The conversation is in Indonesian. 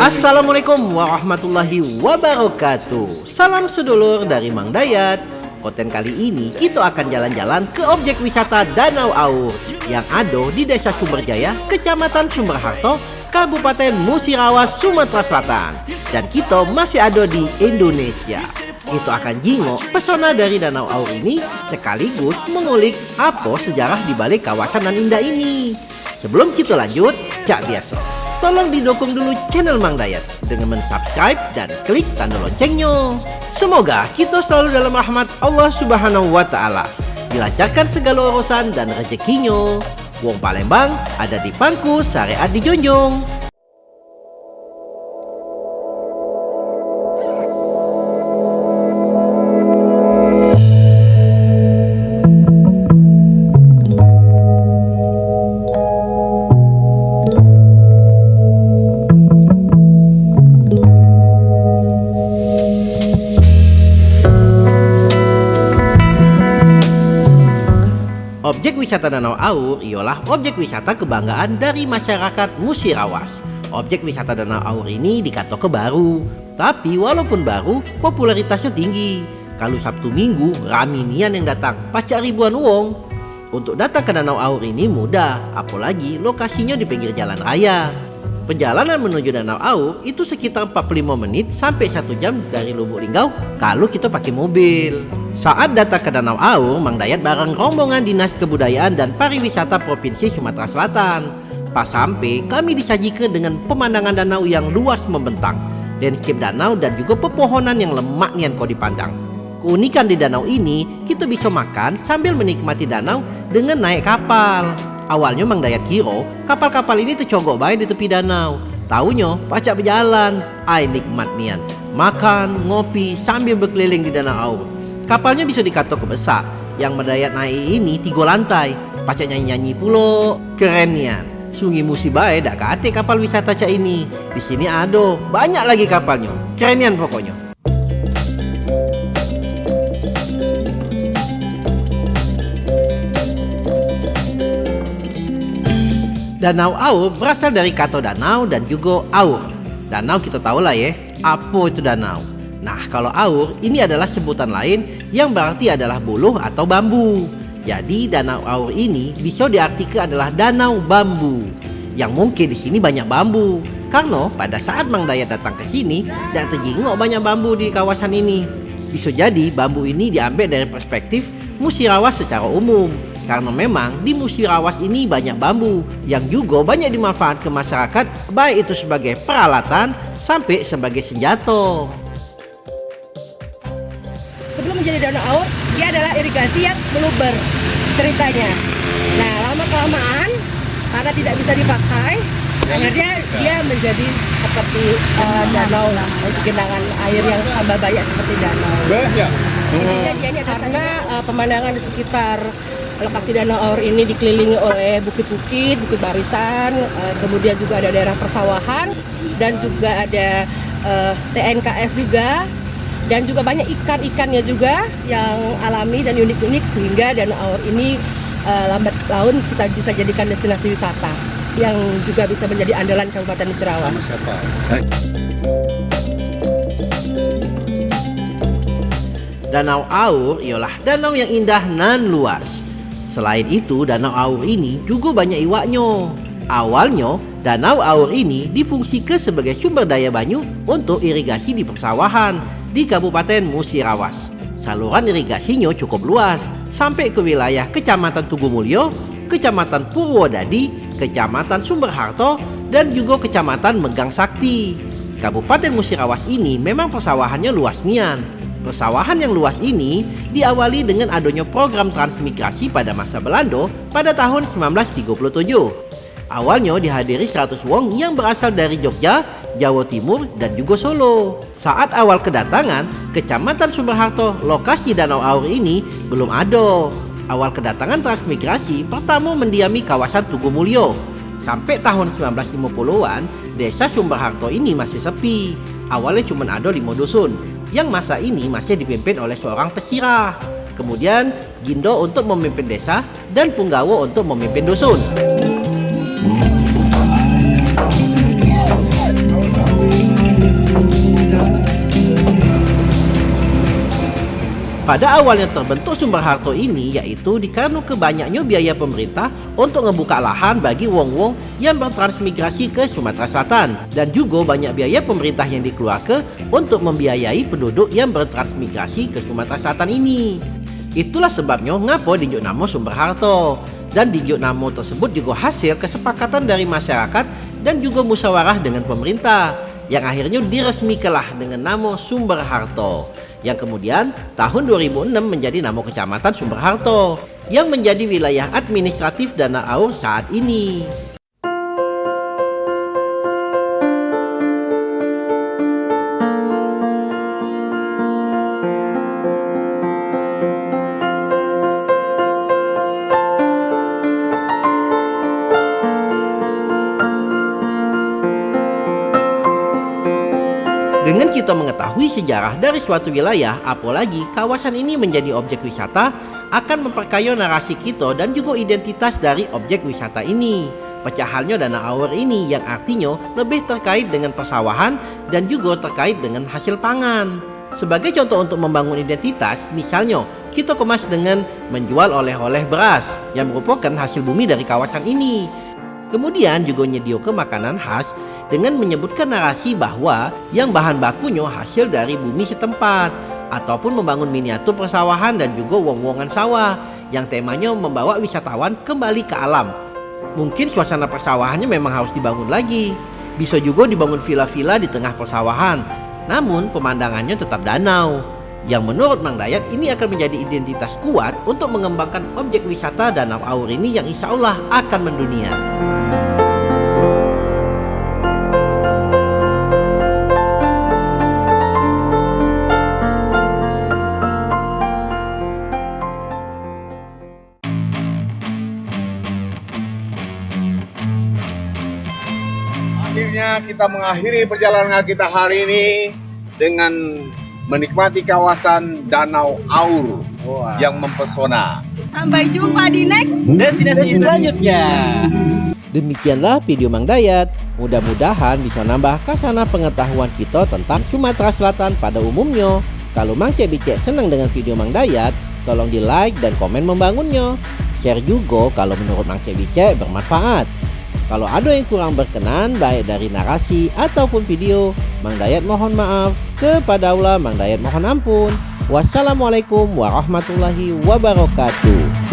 Assalamualaikum warahmatullahi wabarakatuh. Salam sedulur dari Mang Dayat. Konten kali ini kita akan jalan-jalan ke objek wisata Danau Aur Yang ada di Desa Sumberjaya, Kecamatan Sumberharto, Kabupaten Musirawas, Sumatera Selatan. Dan kita masih ada di Indonesia. Itu akan jingok pesona dari Danau Aur ini sekaligus mengulik apa sejarah di balik kawasan nan indah ini. Sebelum kita lanjut, cak biasa Tolong didukung dulu channel Mang Dayat dengan mensubscribe dan klik tanda loncengnya. Semoga kita selalu dalam rahmat Allah Subhanahu wa taala. Dilancarkan segala urusan dan rezekinya. Wong Palembang ada di pangku syariat di Objek wisata Danau Aur ialah objek wisata kebanggaan dari masyarakat Musirawas. Objek wisata Danau Aur ini dikatakan baru, tapi walaupun baru, popularitasnya tinggi. Kalau Sabtu Minggu, raminian yang datang, pacak ribuan uang. Untuk datang ke Danau Aur ini mudah, apalagi lokasinya di pinggir jalan raya. Perjalanan menuju Danau Aur itu sekitar 45 menit sampai 1 jam dari Lubuk Linggau kalau kita pakai mobil. Saat datang ke Danau Aur, Mang Dayat bareng rombongan Dinas Kebudayaan dan Pariwisata Provinsi Sumatera Selatan. Pas sampai, kami disajikan dengan pemandangan danau yang luas membentang, landscape danau dan juga pepohonan yang lemak nian kau dipandang. Keunikan di danau ini, kita bisa makan sambil menikmati danau dengan naik kapal. Awalnya Mang Dayat kiro kapal-kapal ini tercogok baik di tepi danau. Taunya pacak berjalan, ai nikmat nian. Makan, ngopi sambil berkeliling di danau Aur. Kapalnya bisa dikatok besar. Yang Mendayat naik ini tiga lantai. Pacak nyanyi-nyanyi pulo, keren nian. Sungi musi baik dak kate kapal wisata cak ini. Di sini ada banyak lagi kapalnya. Keren nian pokoknya. Danau Aur berasal dari kata danau dan juga aur. Danau kita tahu lah ya, apa itu danau. Nah kalau aur ini adalah sebutan lain yang berarti adalah buluh atau bambu. Jadi danau aur ini bisa diartikan adalah danau bambu. Yang mungkin di sini banyak bambu. Karena pada saat Mang Dayat datang ke sini, tidak terjenguk banyak bambu di kawasan ini. Bisa jadi bambu ini diambil dari perspektif musirawas secara umum karena memang di Musirawas ini banyak bambu yang juga banyak dimanfaatkan masyarakat baik itu sebagai peralatan sampai sebagai senjata. Sebelum menjadi danau aur, dia adalah irigasi yang meluber ceritanya. Nah, lama kelamaan karena tidak bisa dipakai, akhirnya dia menjadi seperti uh, danau lah, genangan air yang tambah banyak seperti danau. Intinya dia ini karena uh, pemandangan di sekitar lokasi Danau Aur ini dikelilingi oleh bukit-bukit, bukit barisan, uh, kemudian juga ada daerah persawahan dan juga ada uh, TNKS juga dan juga banyak ikan-ikannya juga yang alami dan unik-unik sehingga Danau Aur ini uh, lambat laun kita bisa jadikan destinasi wisata yang juga bisa menjadi andalan Kabupaten Musirawas. Danau Aur ialah danau yang indah nan luas. Selain itu, Danau Aur ini juga banyak iwaknya. Awalnya, Danau Aur ini difungsikan sebagai sumber daya banyu untuk irigasi di persawahan di Kabupaten Musirawas. Saluran irigasinya cukup luas, sampai ke wilayah Kecamatan Tugumulyo, Kecamatan Purwodadi, Kecamatan Sumberharto, dan juga Kecamatan Megang Sakti. Kabupaten Musirawas ini memang persawahannya luas nian, Persawahan yang luas ini diawali dengan adanya program transmigrasi pada masa Belanda pada tahun 1937. Awalnya dihadiri 100 wong yang berasal dari Jogja, Jawa Timur, dan juga Solo. Saat awal kedatangan, Kecamatan Sumberharto, lokasi Danau Aur ini belum ada. Awal kedatangan transmigrasi pertama mendiami kawasan Tugumulyo. Sampai tahun 1950-an, desa Sumberharto ini masih sepi. Awalnya cuma ada lima dusun, yang masa ini masih dipimpin oleh seorang pesirah. Kemudian Gindo untuk memimpin desa dan Punggawo untuk memimpin dusun. Pada awalnya terbentuk sumber harto ini yaitu dikarenakan banyaknya biaya pemerintah untuk ngebuka lahan bagi wong-wong yang bertransmigrasi ke Sumatera Selatan. Dan juga banyak biaya pemerintah yang dikeluarkan untuk membiayai penduduk yang bertransmigrasi ke Sumatera Selatan ini. Itulah sebabnya ngapo dinjuk nama sumber harto. Dan dinjuk nama tersebut juga hasil kesepakatan dari masyarakat dan juga musyawarah dengan pemerintah yang akhirnya diresmikanlah dengan nama sumber harto yang kemudian tahun 2006 menjadi nama Kecamatan Sumberharto yang menjadi wilayah administratif Dana Aur saat ini. Dengan kita mengetahui sejarah dari suatu wilayah, apalagi kawasan ini menjadi objek wisata, akan memperkaya narasi kita dan juga identitas dari objek wisata ini. Pecahannya dana aur ini yang artinya lebih terkait dengan persawahan dan juga terkait dengan hasil pangan. Sebagai contoh untuk membangun identitas, misalnya kita kemas dengan menjual oleh-oleh beras yang merupakan hasil bumi dari kawasan ini. Kemudian juga ke makanan khas dengan menyebutkan narasi bahwa yang bahan bakunya hasil dari bumi setempat ataupun membangun miniatur persawahan dan juga wong-wongan sawah yang temanya membawa wisatawan kembali ke alam. Mungkin suasana persawahannya memang harus dibangun lagi. Bisa juga dibangun villa-villa di tengah persawahan. Namun pemandangannya tetap danau. Yang menurut Mang Dayat ini akan menjadi identitas kuat untuk mengembangkan objek wisata Danau Aur ini yang insya Allah akan mendunia. akhirnya kita mengakhiri perjalanan kita hari ini dengan menikmati kawasan Danau Aur wow. yang mempesona. Sampai jumpa di next destinasi selanjutnya. Demikianlah video Mang Dayat. Mudah-mudahan bisa nambah kasana pengetahuan kita tentang Sumatera Selatan pada umumnya. Kalau Mang Cek Bicek senang dengan video Mang Dayat, tolong di like dan komen membangunnya. Share juga kalau menurut Mang Cek Bicek bermanfaat. Kalau ada yang kurang berkenan baik dari narasi ataupun video, Mang Dayat mohon maaf. Kepada Allah Mang Dayat mohon ampun. Wassalamualaikum warahmatullahi wabarakatuh.